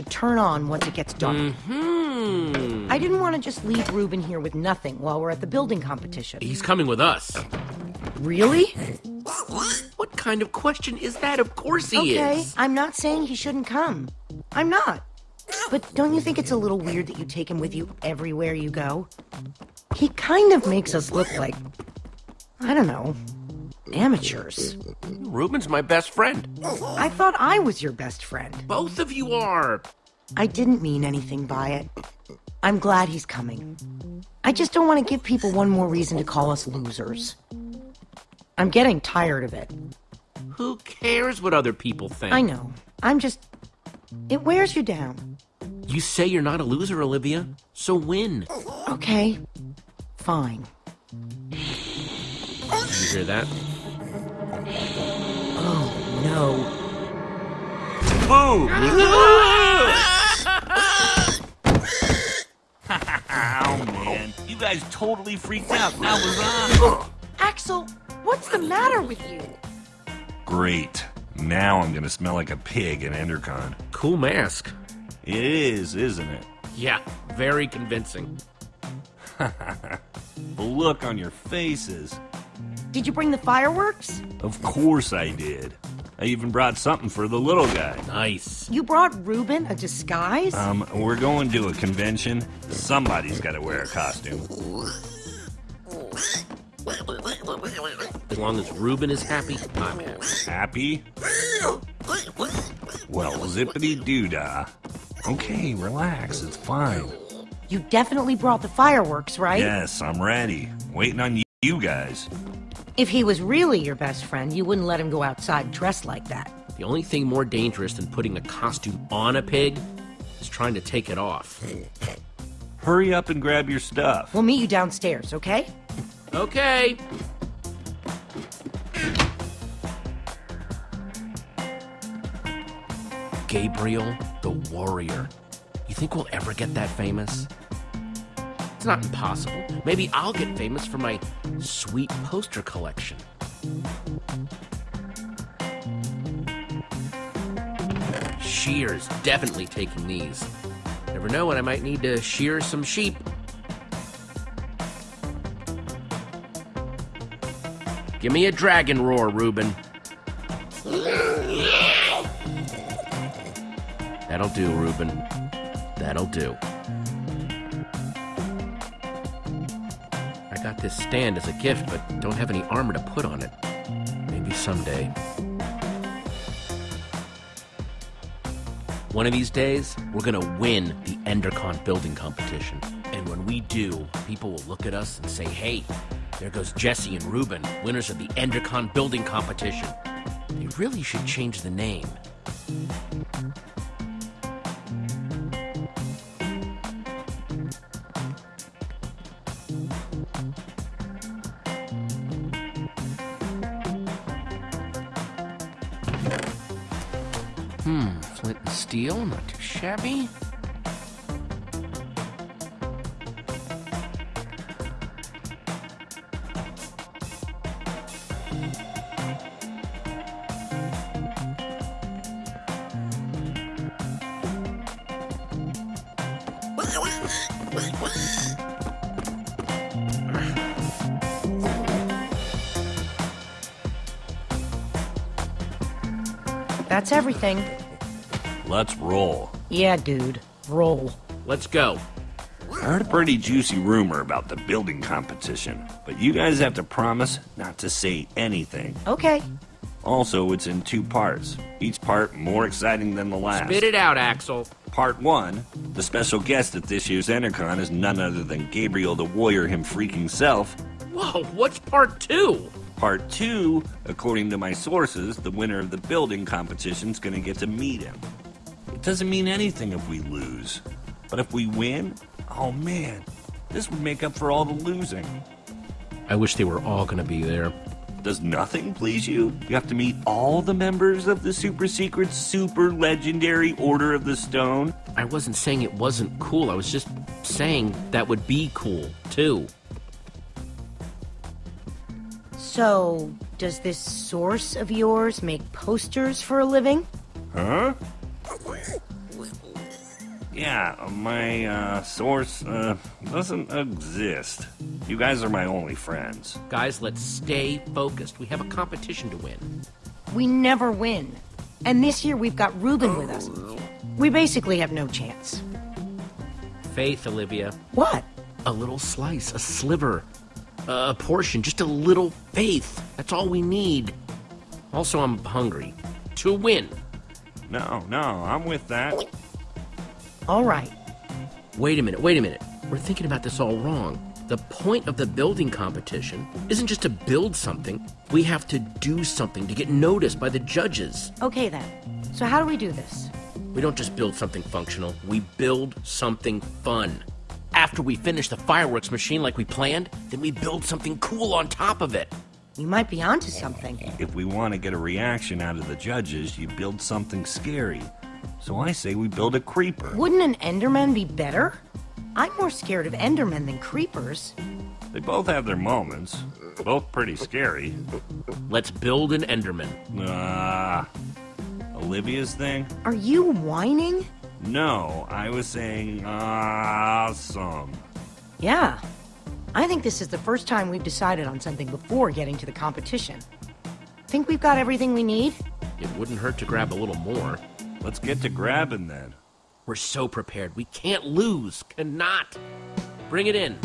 should turn on once it gets dark. Hmm. I didn't want to just leave Reuben here with nothing while we're at the building competition. He's coming with us. Really? What kind of question is that? Of course he Okay, is. Okay, I'm not saying he shouldn't come. I'm not. But don't you think it's a little weird that you take him with you everywhere you go? He kind of makes us look like, I don't know, amateurs. Reuben's my best friend. I thought I was your best friend. Both of you are. I didn't mean anything by it. I'm glad he's coming. I just don't want to give people one more reason to call us losers. I'm getting tired of it. Who cares what other people think? I know. I'm just. It wears you down. You say you're not a loser, Olivia. So win. Okay. Fine. You hear that? Oh, no. Boom! Oh man, you guys totally freaked out. That was on. Axel, what's the matter with you? Great. Now I'm gonna smell like a pig in Endercon. Cool mask. It is, isn't it? Yeah, very convincing. The look on your faces. Did you bring the fireworks? Of course I did. I even brought something for the little guy. Nice. You brought Reuben a disguise? Um, we're going to a convention. Somebody's gotta wear a costume. As long as Reuben is happy, I'm happy. Happy? Well, zippity doo dah. Okay, relax, it's fine. you definitely brought the fireworks, right? Yes, I'm ready. Waiting on you guys. If he was really your best friend, you wouldn't let him go outside dressed like that. The only thing more dangerous than putting a costume on a pig is trying to take it off. Hurry up and grab your stuff. We'll meet you downstairs, okay? Okay. Gabriel the Warrior. You think we'll ever get that famous? It's not impossible. Maybe I'll get famous for my sweet poster collection. Shears definitely taking these. Never know when I might need to shear some sheep. Give me a dragon roar, Reuben. That'll do, Reuben. That'll do. Got this stand as a gift, but don't have any armor to put on it. Maybe someday. One of these days, we're gonna win the Endercon building competition. And when we do, people will look at us and say, hey, there goes Jesse and Reuben, winners of the Endercon building competition. They really should change the name. Hmm, flint and steel, not too shabby. That's everything. Let's roll. Yeah, dude. Roll. Let's go. I heard a pretty juicy rumor about the building competition, but you guys have to promise not to say anything. Okay. Also, it's in two parts, each part more exciting than the last. Spit it out, Axel. Part 1, the special guest at this year's Endercon is none other than Gabriel the Warrior him freaking self. Whoa, what's part two? Part 2, according to my sources, the winner of the building competition's gonna get to meet him. It doesn't mean anything if we lose. But if we win, oh man, this would make up for all the losing. I wish they were all gonna be there. Does nothing please you? You have to meet all the members of the super secret, super legendary Order of the Stone? I wasn't saying it wasn't cool. I was just saying that would be cool, too. So, does this source of yours make posters for a living? Huh? Yeah, my uh, source uh, doesn't exist. You guys are my only friends. Guys, let's stay focused. We have a competition to win. We never win. And this year we've got Reuben with us. We basically have no chance. Faith, Olivia. What? A little slice, a sliver, a portion, just a little faith. That's all we need. Also, I'm hungry. To win. No, no, I'm with that. All right. Wait a minute, wait a minute. We're thinking about this all wrong. The point of the building competition isn't just to build something, we have to do something to get noticed by the judges. Okay then. So how do we do this? We don't just build something functional, we build something fun. After we finish the fireworks machine like we planned, then we build something cool on top of it. You might be onto something. If we want to get a reaction out of the judges, you build something scary. So I say we build a creeper. Wouldn't an Enderman be better? I'm more scared of Endermen than creepers. They both have their moments. Both pretty scary. Let's build an Enderman. Ah. Olivia's thing? Are you whining? No, I was saying awesome. Yeah. I think this is the first time we've decided on something before getting to the competition. Think we've got everything we need? It wouldn't hurt to grab a little more. Let's get to grabbing then. We're so prepared. We can't lose. Cannot. Bring it in.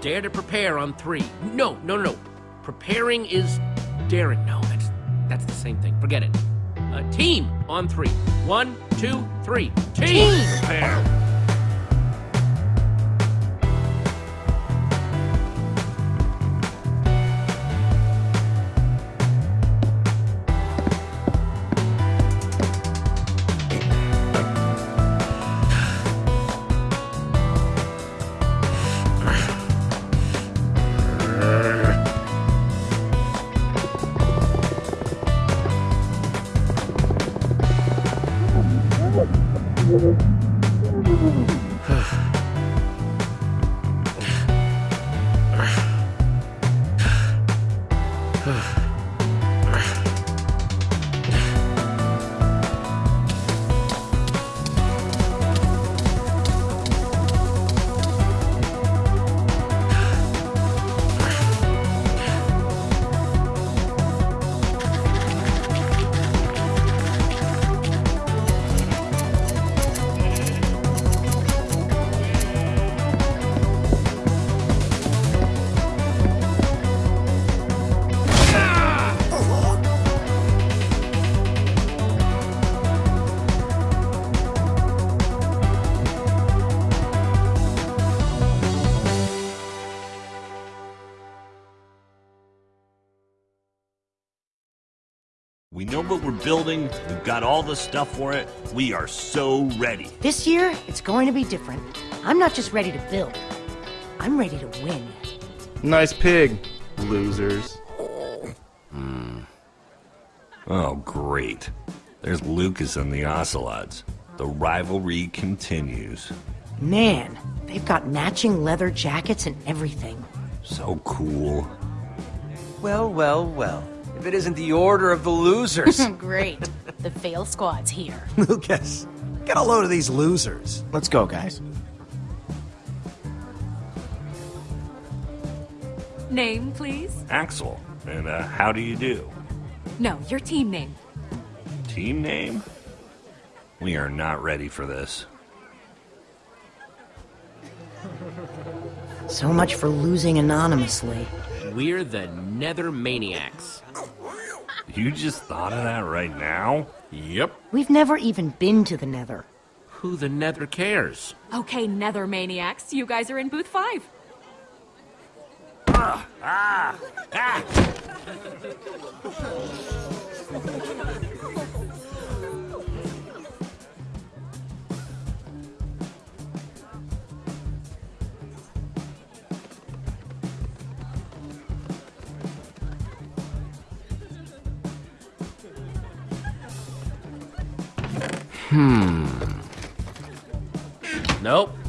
Dare to prepare on three. No, no, no, no. Preparing is daring. No, that's that's the same thing. Forget it. A team on three. One, two, three. Team. Team. Prepare. We know what we're building. We've got all the stuff for it. We are so ready. This year, it's going to be different. I'm not just ready to build. I'm ready to win. Nice pig, losers. Hmm. Oh, great. There's Lukas and the Ocelots. The rivalry continues. Man, they've got matching leather jackets and everything. So cool. Well, well, well. If it isn't the order of the losers. Great. The fail squad's here. Lukas, get a load of these losers. Let's go, guys. Name, please? Axel, and uh, how do you do? No, your team name. Team name? We are not ready for this. So much for losing anonymously. We're the Nether Maniacs. You just thought of that right now? Yep. We've never even been to the Nether. Who the Nether cares? Okay, Nether Maniacs, you guys are in booth five. Ah, ah. Hmm. Nope.